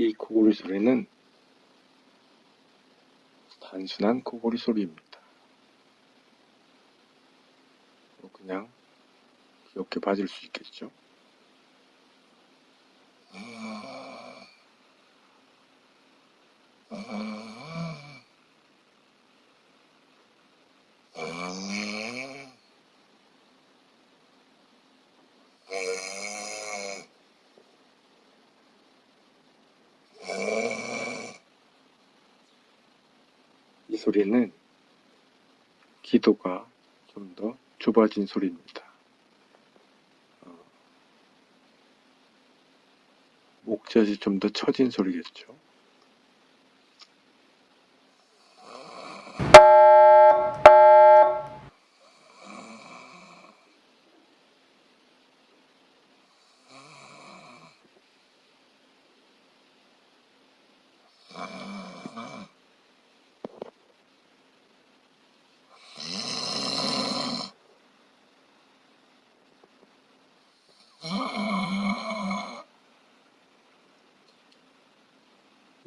이 코골이 소리는 단순한 코골이 소리입니다. 그냥 귀엽게 봐줄 수 있겠죠? 이 소리는 기도가 좀 더 좁아진 소리입니다. 어, 목젖이 좀 더 처진 소리겠죠.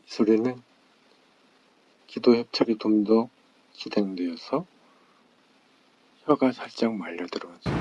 이 소리는 기도 협착이 좀 더 진행되어서 혀가 살짝 말려 들어간 소리.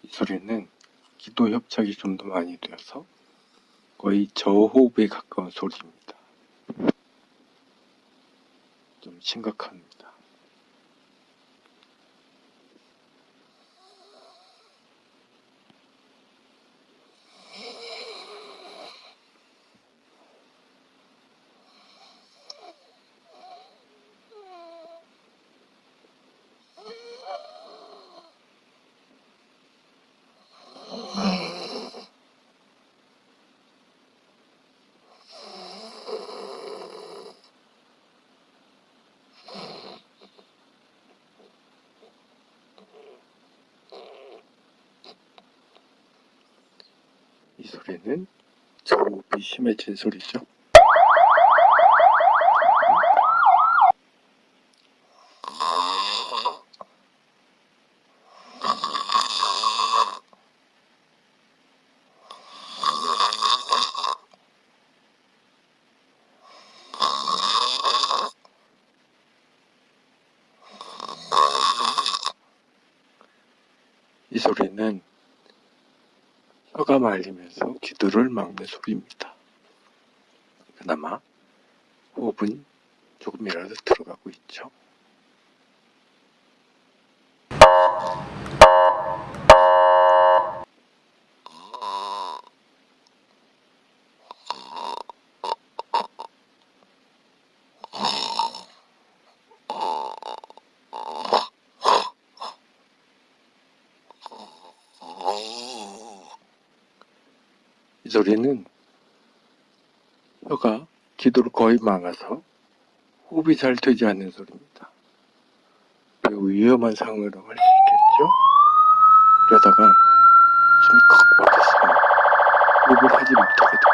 이 소리는 기도 협착이 좀 더 많이 되어서 거의 저호흡에 가까운 소리입니다. 좀 심각합니다. 이 소리는 저호흡이 심해진 소리죠. 이 소리는 혀가 말리면서 기도를 막는 소리입니다. 그나마 호흡은 조금이라도 들어가고 있죠. 소리는 혀가 기도를 거의 막아서 호흡이 잘 되지 않는 소리입니다. 매우 위험한 상황이라고 할수 있겠죠? 이러다가 숨이 컥 막혀서 호흡을 하지 됩니다.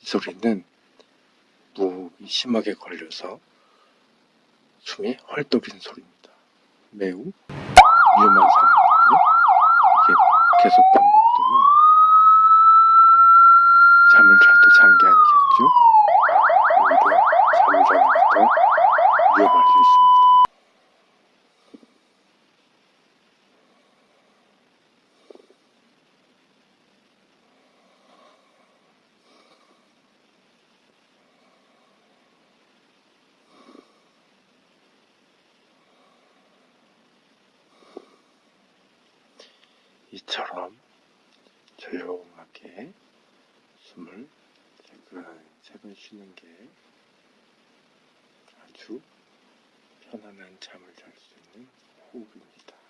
이 소리는 무호흡이 심하게 걸려서 숨이 헐떡이는 소리입니다. 매우 위험한 상황이고요. 이게 계속 반복되면 잠을 자도 잔 게 아니겠죠? 오히려 잠을 자는 게 더 위험할 수 있습니다. 이처럼 조용하게 숨을 세근세근 쉬는 게 아주 편안한 잠을 잘 수 있는 호흡입니다.